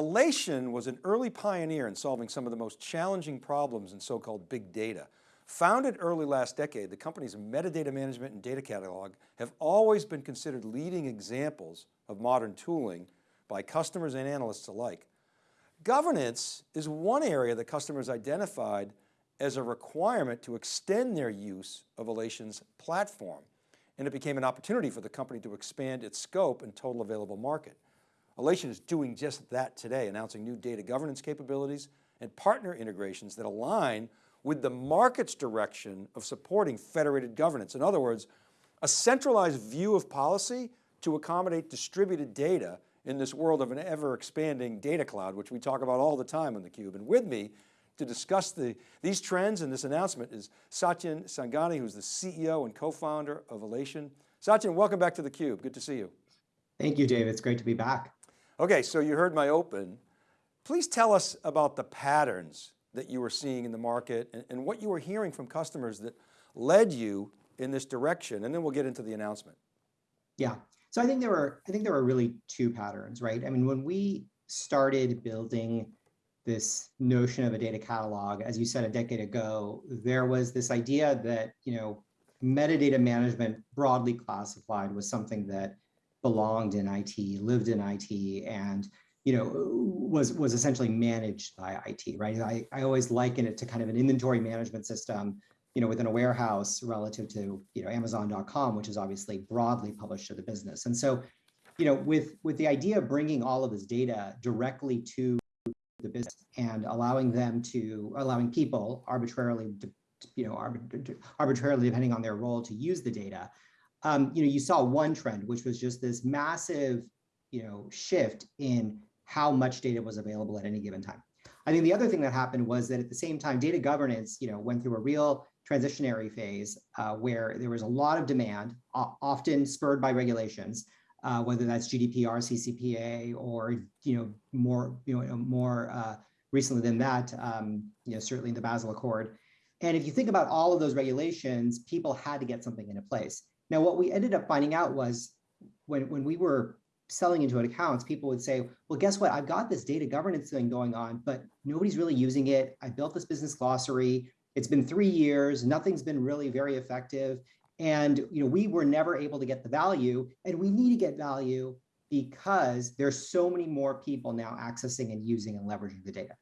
Alation was an early pioneer in solving some of the most challenging problems in so-called big data. Founded early last decade, the company's metadata management and data catalog have always been considered leading examples of modern tooling by customers and analysts alike. Governance is one area that customers identified as a requirement to extend their use of Alation's platform. And it became an opportunity for the company to expand its scope and total available market. Alation is doing just that today, announcing new data governance capabilities and partner integrations that align with the market's direction of supporting federated governance. In other words, a centralized view of policy to accommodate distributed data in this world of an ever expanding data cloud, which we talk about all the time on theCUBE. And with me to discuss the, these trends and this announcement is Satyen Sangani, who's the CEO and co-founder of Alation. Satyen, welcome back to theCUBE, good to see you. Thank you, Dave, it's great to be back. Okay, so you heard my open. Please tell us about the patterns that you were seeing in the market and, and what you were hearing from customers that led you in this direction, and then we'll get into the announcement. Yeah, so I think there were, I think there were really two patterns, right? I mean, when we started building this notion of a data catalog, as you said a decade ago, there was this idea that, you know, metadata management broadly classified was something that belonged in IT, lived in IT, and you know was was essentially managed by IT, right? I, I always liken it to kind of an inventory management system, you know, within a warehouse relative to you know Amazon.com, which is obviously broadly published to the business. And so, you know, with with the idea of bringing all of this data directly to the business and allowing them to allowing people arbitrarily, you know, arbitrarily depending on their role to use the data, um, you know, you saw one trend, which was just this massive, you know, shift in how much data was available at any given time. I think the other thing that happened was that at the same time, data governance, you know, went through a real transitionary phase uh, where there was a lot of demand, often spurred by regulations, uh, whether that's GDPR, CCPA, or you know more you know more uh, recently than that, um, you know certainly the Basel Accord. And if you think about all of those regulations, people had to get something into place. Now, what we ended up finding out was when, when we were selling into accounts, people would say, well, guess what? I've got this data governance thing going on, but nobody's really using it. I built this business glossary. It's been three years. Nothing's been really very effective. And you know, we were never able to get the value and we need to get value because there's so many more people now accessing and using and leveraging the data.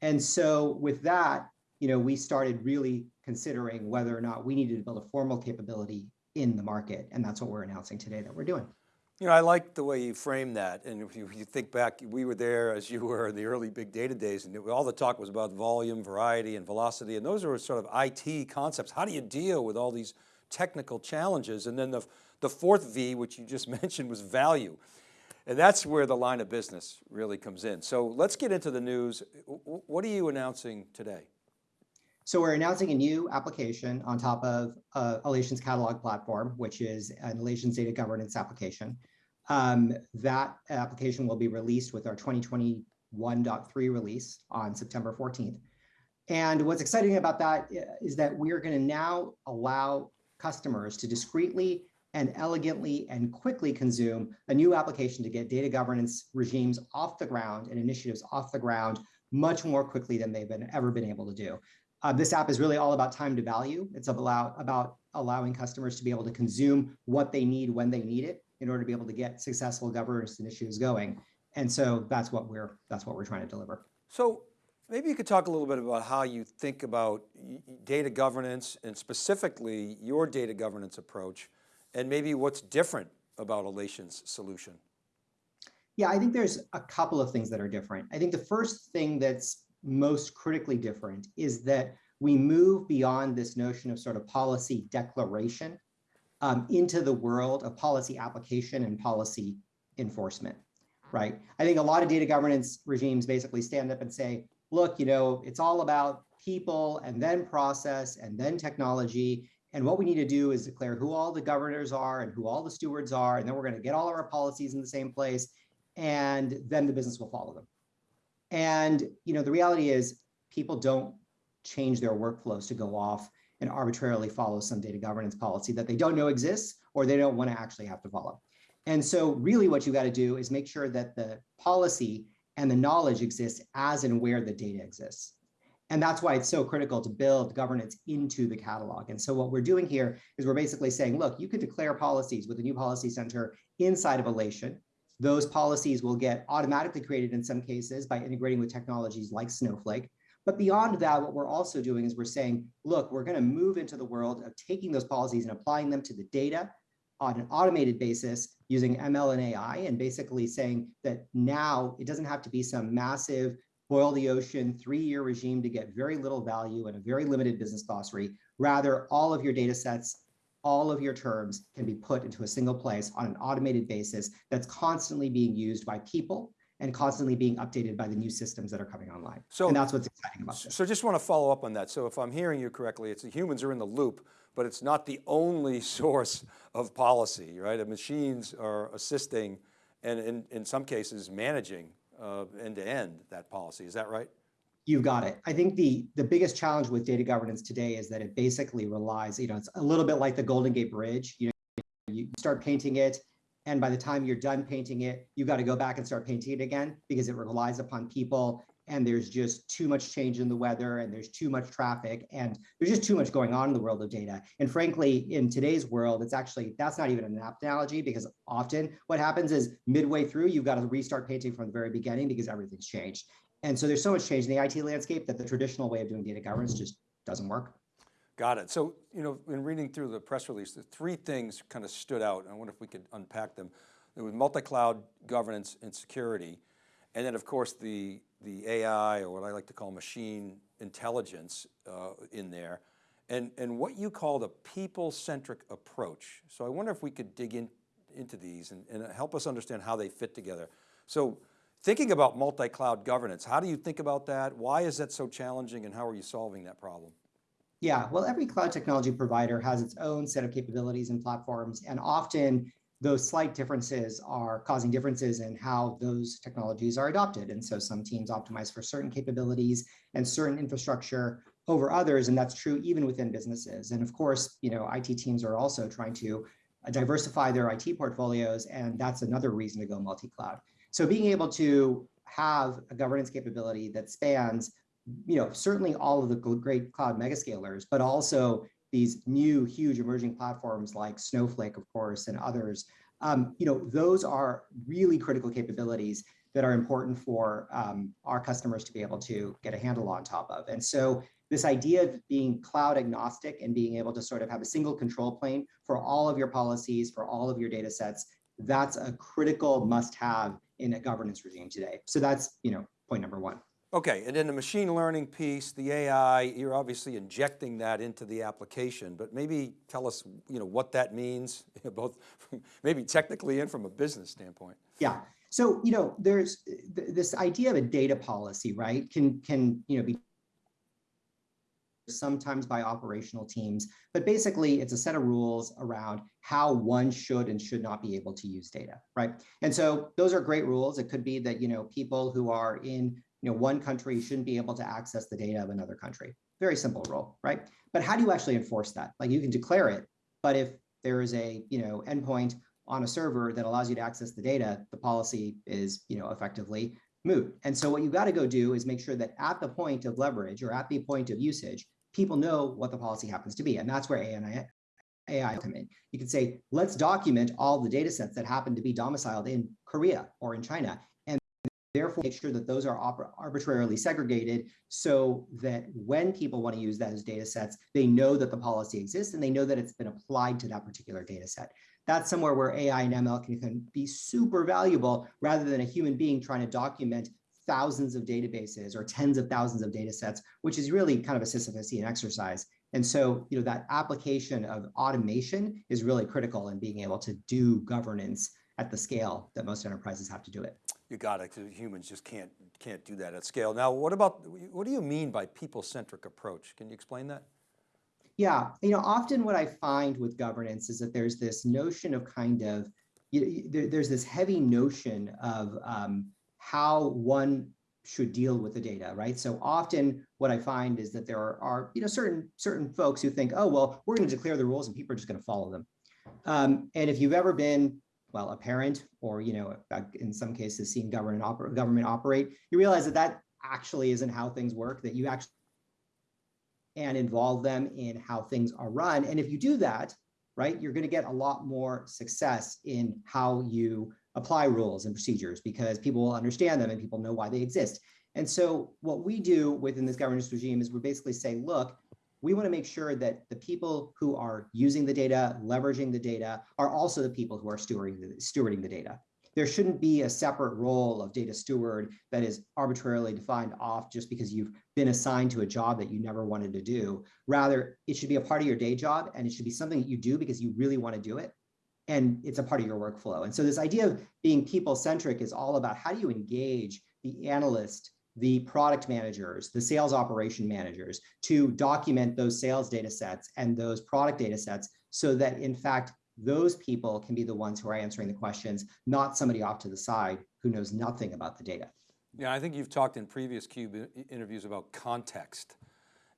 And so with that, you know, we started really considering whether or not we needed to build a formal capability in the market. And that's what we're announcing today that we're doing. You know, I like the way you frame that. And if you, you, think back, we were there as you were in the early big data days and all the talk was about volume, variety, and velocity. And those are sort of IT concepts. How do you deal with all these technical challenges? And then the, the fourth V, which you just mentioned was value. And that's where the line of business really comes in. So let's get into the news. What are you announcing today? So we're announcing a new application on top of uh, Alation's catalog platform, which is an Alation's data governance application. Um, that application will be released with our 2021.3 release on September 14th. And what's exciting about that is that we are going to now allow customers to discreetly and elegantly and quickly consume a new application to get data governance regimes off the ground and initiatives off the ground much more quickly than they've been ever been able to do. Uh, this app is really all about time to value. It's about, about allowing customers to be able to consume what they need when they need it in order to be able to get successful governance initiatives going. And so that's what we're that's what we're trying to deliver. So maybe you could talk a little bit about how you think about data governance and specifically your data governance approach and maybe what's different about Alation's solution. Yeah, I think there's a couple of things that are different. I think the first thing that's most critically different is that we move beyond this notion of sort of policy declaration um, into the world of policy application and policy enforcement, right? I think a lot of data governance regimes basically stand up and say, look, you know, it's all about people and then process and then technology. And what we need to do is declare who all the governors are and who all the stewards are. And then we're going to get all of our policies in the same place. And then the business will follow them. And you know, the reality is people don't change their workflows to go off and arbitrarily follow some data governance policy that they don't know exists or they don't want to actually have to follow. And so really what you got to do is make sure that the policy and the knowledge exists as and where the data exists. And that's why it's so critical to build governance into the catalog. And so what we're doing here is we're basically saying, look, you could declare policies with a new policy center inside of Alation. Those policies will get automatically created in some cases by integrating with technologies like Snowflake. But beyond that, what we're also doing is we're saying, look, we're going to move into the world of taking those policies and applying them to the data on an automated basis using ML and AI and basically saying that now it doesn't have to be some massive boil the ocean three-year regime to get very little value and a very limited business glossary. Rather, all of your data sets, all of your terms can be put into a single place on an automated basis that's constantly being used by people and constantly being updated by the new systems that are coming online. So- and that's what's exciting about this. So just want to follow up on that. So if I'm hearing you correctly, it's the humans are in the loop, but it's not the only source of policy, right? The machines are assisting and in, in some cases managing uh, end to end that policy. Is that right? You've got it. I think the the biggest challenge with data governance today is that it basically relies, you know, it's a little bit like the Golden Gate Bridge. You know, you start painting it, and by the time you're done painting it, you got to go back and start painting it again because it relies upon people and there's just too much change in the weather and there's too much traffic and there's just too much going on in the world of data. And frankly, in today's world, it's actually, that's not even an apt analogy because often what happens is midway through, you've got to restart painting from the very beginning because everything's changed. And so there's so much change in the IT landscape that the traditional way of doing data governance just doesn't work. Got it. So, you know, in reading through the press release, the three things kind of stood out. I wonder if we could unpack them. There was multi-cloud governance and security. And then of course the, the AI or what I like to call machine intelligence uh, in there. And, and what you call the people-centric approach. So I wonder if we could dig in, into these and, and help us understand how they fit together. So thinking about multi-cloud governance, how do you think about that? Why is that so challenging and how are you solving that problem? Yeah, well, every cloud technology provider has its own set of capabilities and platforms, and often those slight differences are causing differences in how those technologies are adopted. And so some teams optimize for certain capabilities and certain infrastructure over others, and that's true even within businesses. And of course, you know, IT teams are also trying to diversify their IT portfolios, and that's another reason to go multi-cloud. So being able to have a governance capability that spans, you know, certainly all of the great cloud megascalers, but also these new huge emerging platforms like Snowflake, of course, and others, um, you know, those are really critical capabilities that are important for um, our customers to be able to get a handle on top of. And so this idea of being cloud agnostic and being able to sort of have a single control plane for all of your policies, for all of your data sets, that's a critical must have in a governance regime today. So that's, you know, point number one. Okay, and then the machine learning piece, the AI, you're obviously injecting that into the application, but maybe tell us, you know, what that means, both maybe technically and from a business standpoint. Yeah. So, you know, there's th this idea of a data policy, right? Can can, you know, be sometimes by operational teams, but basically it's a set of rules around how one should and should not be able to use data, right? And so those are great rules. It could be that, you know, people who are in you know, one country shouldn't be able to access the data of another country. Very simple rule, right? But how do you actually enforce that? Like you can declare it, but if there is a, you know, endpoint on a server that allows you to access the data, the policy is, you know, effectively moot. And so what you've got to go do is make sure that at the point of leverage or at the point of usage, people know what the policy happens to be. And that's where AI, AI come in. You can say, let's document all the data sets that happen to be domiciled in Korea or in China And therefore make sure that those are arbitrarily segregated so that when people want to use those data sets, they know that the policy exists and they know that it's been applied to that particular data set. That's somewhere where AI and ML can, can be super valuable rather than a human being trying to document thousands of databases or tens of thousands of data sets, which is really kind of a Sisyphusian exercise. And so, you know, that application of automation is really critical in being able to do governance at the scale that most enterprises have to do it. You got it, humans just can't, can't do that at scale. Now, what about, what do you mean by people-centric approach? Can you explain that? Yeah, you know, often what I find with governance is that there's this notion of kind of, you, there, there's this heavy notion of um, how one should deal with the data, right? So often what I find is that there are, are you know, certain certain folks who think, oh, well, we're going to declare the rules and people are just going to follow them. Um, and if you've ever been well, a parent or, you know, in some cases, seen government, oper government operate, you realize that that actually isn't how things work, that you actually and involve them in how things are run. And if you do that, right, you're going to get a lot more success in how you apply rules and procedures because people will understand them and people know why they exist. And so what we do within this governance regime is we basically say, look, we want to make sure that the people who are using the data, leveraging the data, are also the people who are stewarding the, stewarding the data there shouldn't be a separate role of data steward that is arbitrarily defined off just because you've been assigned to a job that you never wanted to do. Rather, it should be a part of your day job and it should be something that you do because you really want to do it. And it's a part of your workflow. And so this idea of being people centric is all about how do you engage the analyst, the product managers, the sales operation managers to document those sales data sets and those product data sets so that in fact those people can be the ones who are answering the questions, not somebody off to the side who knows nothing about the data. Yeah, I think you've talked in previous CUBE interviews about context,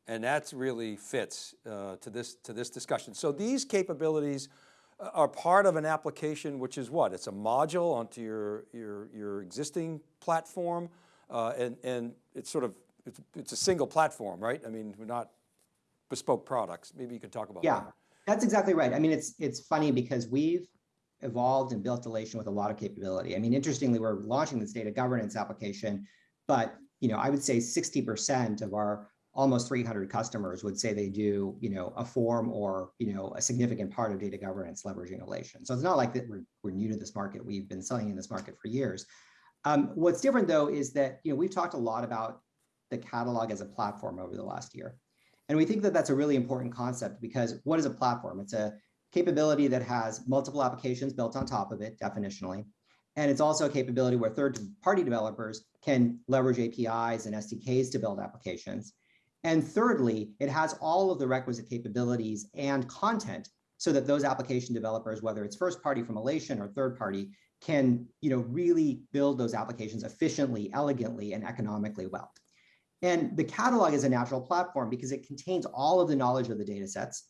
and that really fits uh, to, this, to this discussion. So these capabilities are part of an application, which is what? It's a module onto your, your, your existing platform, uh, and, and it's sort of, it's, it's a single platform, right? I mean, we're not bespoke products. Maybe you could talk about yeah. that. That's exactly right. I mean, it's it's funny because we've evolved and built Alation with a lot of capability. I mean, interestingly, we're launching this data governance application, but you know, I would say 60% of our almost 300 customers would say they do, you know, a form or, you know, a significant part of data governance leveraging Alation. So it's not like that we're, we're new to this market. We've been selling in this market for years. Um, what's different though, is that, you know, we've talked a lot about the catalog as a platform over the last year. And we think that that's a really important concept because what is a platform? It's a capability that has multiple applications built on top of it, definitionally. And it's also a capability where third-party developers can leverage APIs and SDKs to build applications. And thirdly, it has all of the requisite capabilities and content so that those application developers, whether it's first party from Alation or third party, can you know, really build those applications efficiently, elegantly, and economically well. And the catalog is a natural platform because it contains all of the knowledge of the data sets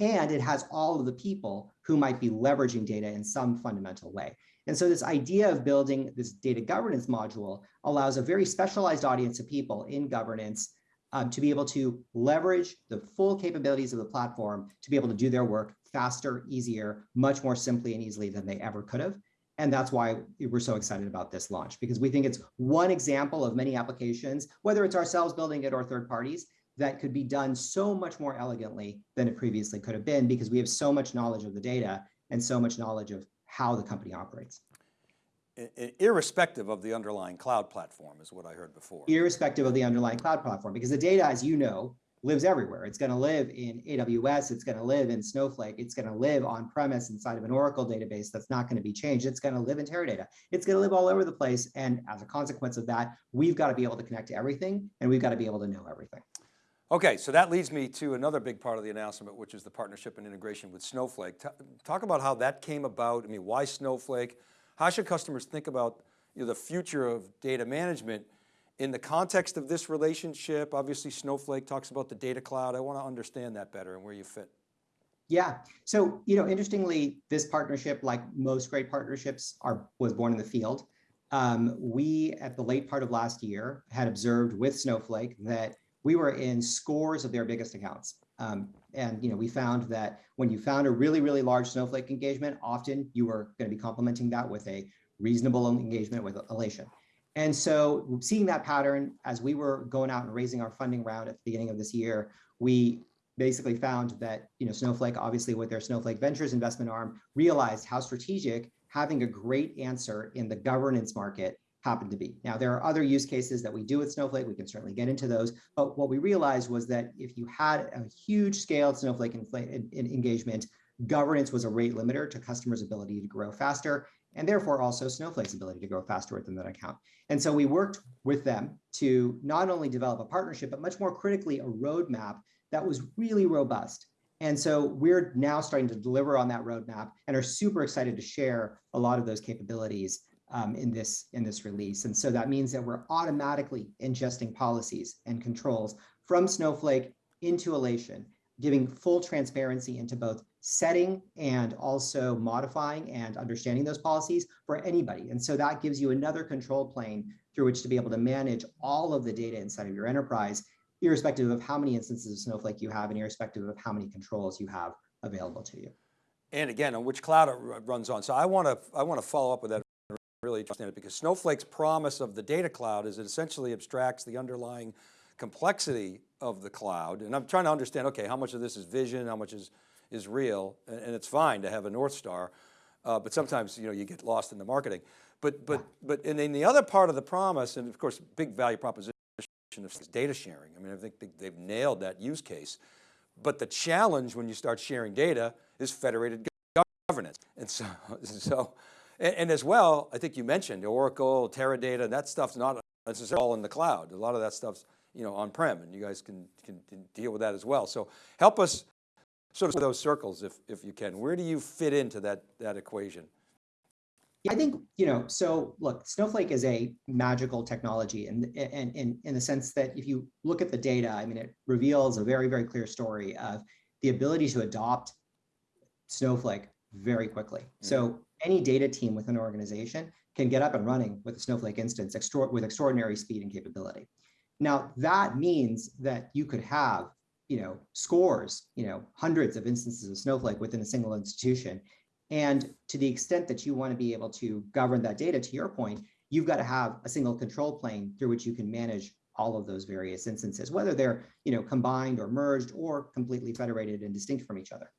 and it has all of the people who might be leveraging data in some fundamental way. And so this idea of building this data governance module allows a very specialized audience of people in governance um, to be able to leverage the full capabilities of the platform to be able to do their work faster, easier, much more simply and easily than they ever could have. And that's why we're so excited about this launch, because we think it's one example of many applications, whether it's ourselves building it or third parties, that could be done so much more elegantly than it previously could have been, because we have so much knowledge of the data and so much knowledge of how the company operates. Irrespective of the underlying cloud platform is what I heard before. Irrespective of the underlying cloud platform, because the data, as you know, lives everywhere. It's going to live in AWS. It's going to live in Snowflake. It's going to live on premise inside of an Oracle database that's not going to be changed. It's going to live in Teradata. It's going to live all over the place. And as a consequence of that, we've got to be able to connect to everything and we've got to be able to know everything. Okay, so that leads me to another big part of the announcement, which is the partnership and integration with Snowflake. talk about how that came about. I mean, why Snowflake? How should customers think about you know, the future of data management in the context of this relationship, obviously Snowflake talks about the data cloud. I want to understand that better and where you fit. Yeah. So, you know, interestingly, this partnership, like most great partnerships, are was born in the field. Um, we, at the late part of last year, had observed with Snowflake that we were in scores of their biggest accounts. Um, and, you know, we found that when you found a really, really large Snowflake engagement, often you were going to be complementing that with a reasonable engagement with Alation. And so seeing that pattern as we were going out and raising our funding round at the beginning of this year, we basically found that you know Snowflake, obviously with their Snowflake Ventures investment arm, realized how strategic having a great answer in the governance market happened to be. Now, there are other use cases that we do with Snowflake. We can certainly get into those. But what we realized was that if you had a huge scale Snowflake engagement, governance was a rate limiter to customers' ability to grow faster and therefore also Snowflake's ability to grow faster within that account. And so we worked with them to not only develop a partnership, but much more critically, a roadmap that was really robust. And so we're now starting to deliver on that roadmap and are super excited to share a lot of those capabilities um, in this in this release. And so that means that we're automatically ingesting policies and controls from Snowflake into Alation, giving full transparency into both setting and also modifying and understanding those policies for anybody. And so that gives you another control plane through which to be able to manage all of the data inside of your enterprise, irrespective of how many instances of Snowflake you have and irrespective of how many controls you have available to you. And again, on which cloud it runs on. So I want to, I want to follow up with that really understand it because Snowflake's promise of the data cloud is it essentially abstracts the underlying complexity of the cloud. And I'm trying to understand, okay, how much of this is vision, how much is, is real, and, and it's fine to have a North Star, uh, but sometimes, you know, you get lost in the marketing. But, but, but, and then the other part of the promise, and of course, big value proposition is data sharing. I mean, I think they- they've nailed that use case. But the challenge when you start sharing data is federated governance. And so, so and, and as well, I think you mentioned Oracle, Teradata, and that stuff's not necessarily all in the cloud. A lot of that stuff's you know, on-prem and you guys can, can deal with that as well. So help us sort of those circles if, if you can. Where do you fit into that, that equation? Yeah, I think, you know, so look, Snowflake is a magical technology and and in in the sense that if you look at the data, I mean, it reveals a very, very clear story of the ability to adopt Snowflake very quickly. So mm-hmm. Any data team within an organization can get up and running with a Snowflake instance extra with extraordinary speed and capability. Now that means that you could have, you know, scores, you know, hundreds of instances of Snowflake within a single institution. And to the extent that you want to be able to govern that data, to your point, you've got to have a single control plane through which you can manage all of those various instances, whether they're you know combined or merged or completely federated and distinct from each other.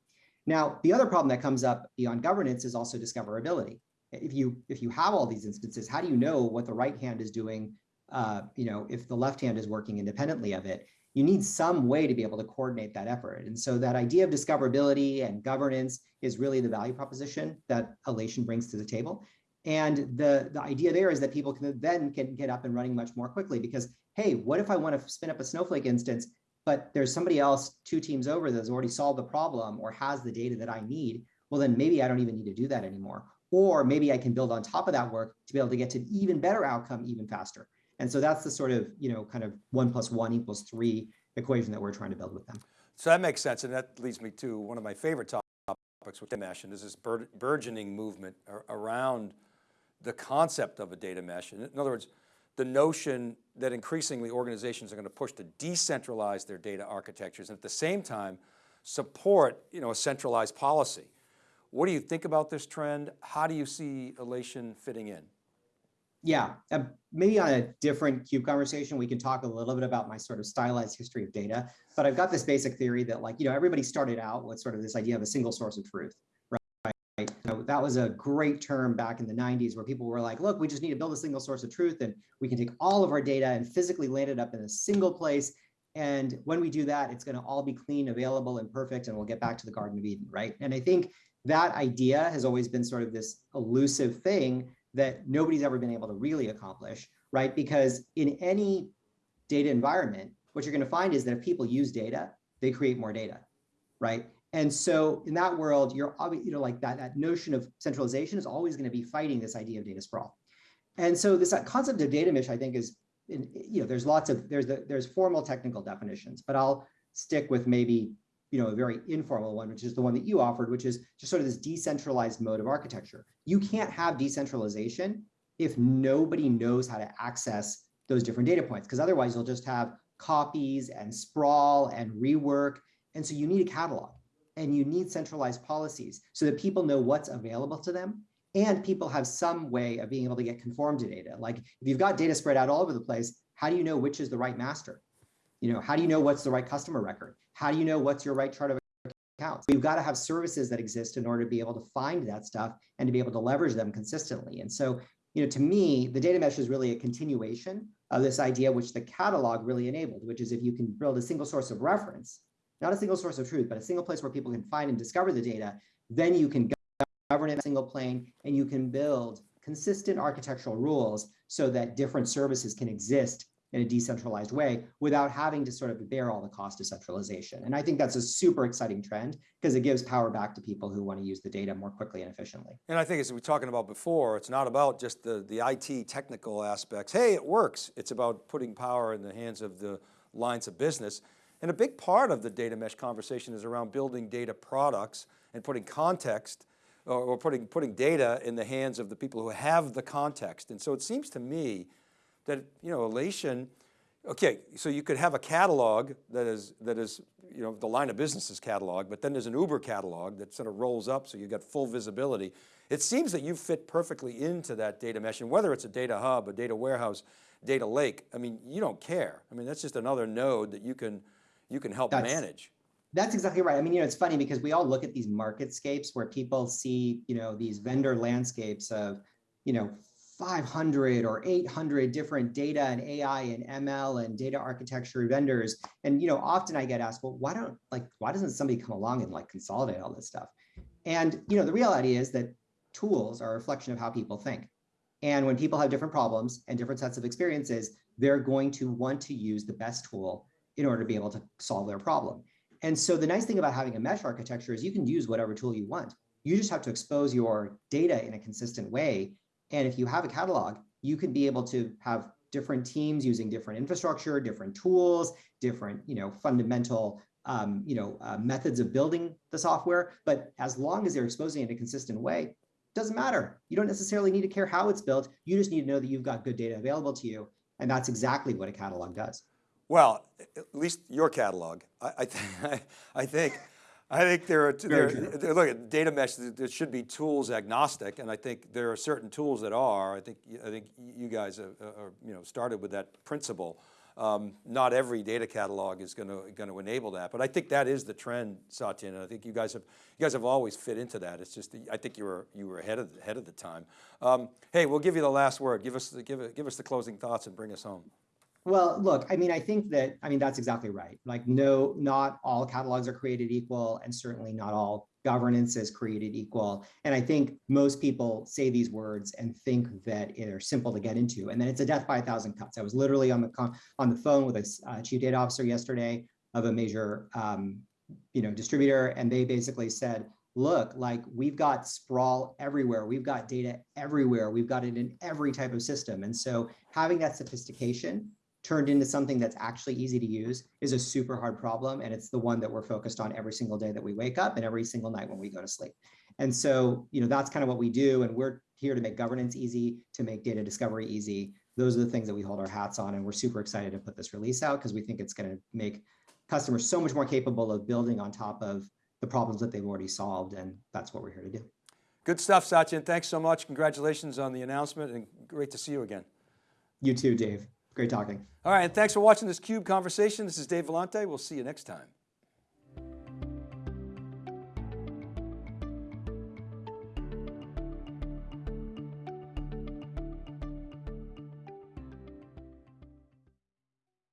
Now, the other problem that comes up beyond governance is also discoverability. If you if you have all these instances, how do you know what the right hand is doing? Uh, you know, if the left hand is working independently of it, you need some way to be able to coordinate that effort. And so that idea of discoverability and governance is really the value proposition that Alation brings to the table. And the, the idea there is that people can then can get up and running much more quickly because, hey, what if I want to spin up a Snowflake instance, but there's somebody else two teams over that's already solved the problem or has the data that I need? Well, then maybe I don't even need to do that anymore. Or maybe I can build on top of that work to be able to get to an even better outcome even faster. And so that's the sort of, you know, kind of one plus one equals three equation that we're trying to build with them. So that makes sense. And that leads me to one of my favorite topics with data mesh, and this is bur burgeoning movement around the concept of a data mesh. In other words, the notion that increasingly organizations are going to push to decentralize their data architectures and at the same time support you know, a centralized policy. What do you think about this trend? How do you see Alation fitting in? Yeah, uh, maybe on a different CUBE conversation, we can talk a little bit about my sort of stylized history of data. But I've got this basic theory that like, you know, everybody started out with sort of this idea of a single source of truth, right? Know, that was a great term back in the 90s where people were like, look, we just need to build a single source of truth and we can take all of our data and physically land it up in a single place. And when we do that, it's going to all be clean, available, and perfect, and we'll get back to the Garden of Eden, right? And I think that idea has always been sort of this elusive thing that nobody's ever been able to really accomplish, right? Because in any data environment, what you're going to find is that if people use data, they create more data, right? And so in that world, you're you know like that that notion of centralization is always going to be fighting this idea of data sprawl. And so this concept of data mesh, I think, is you know there's lots of there's the, there's formal technical definitions, but I'll stick with maybe you know, a very informal one, which is the one that you offered, which is just sort of this decentralized mode of architecture. You can't have decentralization if nobody knows how to access those different data points, because otherwise you'll just have copies and sprawl and rework. And so you need a catalog and you need centralized policies so that people know what's available to them and people have some way of being able to get conformed to data. Like if you've got data spread out all over the place, how do you know which is the right master? You know, how do you know what's the right customer record? How do you know what's your right chart of accounts? You've got to have services that exist in order to be able to find that stuff and to be able to leverage them consistently. And so, you know, to me, the data mesh is really a continuation of this idea, which the catalog really enabled, which is if you can build a single source of reference, not a single source of truth, but a single place where people can find and discover the data, then you can govern in a single plane and you can build consistent architectural rules so that different services can exist in a decentralized way without having to sort of bear all the cost of centralization. And I think that's a super exciting trend because it gives power back to people who want to use the data more quickly and efficiently. And I think as we were talking about before, it's not about just the, the IT technical aspects. Hey, it works. It's about putting power in the hands of the lines of business. And a big part of the data mesh conversation is around building data products and putting context or, or putting, putting data in the hands of the people who have the context. And so it seems to me that, you know, Alation, okay, so you could have a catalog that is, that is, you know, the line of business's catalog, but then there's an Uber catalog that sort of rolls up so you've got full visibility. It seems that you fit perfectly into that data mesh and whether it's a data hub, a data warehouse, data lake, I mean, you don't care. I mean, that's just another node that you can, you can help That's- manage. That's exactly right. I mean, you know, it's funny because we all look at these marketscapes where people see, you know, these vendor landscapes of, you know, 500 or 800 different data and AI and ML and data architecture vendors. And, you know, often I get asked, well, why don't like, why doesn't somebody come along and like consolidate all this stuff? And, you know, the reality is that tools are a reflection of how people think. And when people have different problems and different sets of experiences, they're going to want to use the best tool in order to be able to solve their problem. And so the nice thing about having a mesh architecture is you can use whatever tool you want. You just have to expose your data in a consistent way. And if you have a catalog, you can be able to have different teams using different infrastructure, different tools, different, you know, fundamental, um, you know, uh, methods of building the software. But as long as they're exposing it in a consistent way, doesn't matter. You don't necessarily need to care how it's built. You just need to know that you've got good data available to you. And that's exactly what a catalog does. Well, at least your catalog. I, I, th I think, I think there are, there, there- look at data mesh, there should be tools agnostic, and I think there are certain tools that are. I think, I think you guys are, are you know, started with that principle. Um, not every data catalog is going to, going to enable that, but I think that is the trend, Satyen, and I think you guys have, you guys have always fit into that. It's just, I think you were, you were ahead of, ahead of the time. Um, hey, we'll give you the last word. Give us, the, give, it, give us the closing thoughts and bring us home. Well, look, I mean, I think that, I mean, that's exactly right. Like, no, not all catalogs are created equal, and certainly not all governance is created equal. And I think most people say these words and think that they're simple to get into, and then it's a death by a thousand cuts. I was literally on the on the phone with a uh, chief data officer yesterday of a major, um, you know, distributor, and they basically said, look, like we've got sprawl everywhere. We've got data everywhere. We've got it in every type of system. And so having that sophistication turned into something that's actually easy to use is a super hard problem. And it's the one that we're focused on every single day that we wake up and every single night when we go to sleep. And so, you know, that's kind of what we do. And we're here to make governance easy, to make data discovery easy. Those are the things that we hold our hats on. And we're super excited to put this release out because we think it's going to make customers so much more capable of building on top of the problems that they've already solved. And that's what we're here to do. Good stuff, Satyen. Thanks so much. Congratulations on the announcement and great to see you again. You too, Dave. Great talking. All right, thanks for watching this CUBE conversation. This is Dave Vellante. We'll see you next time.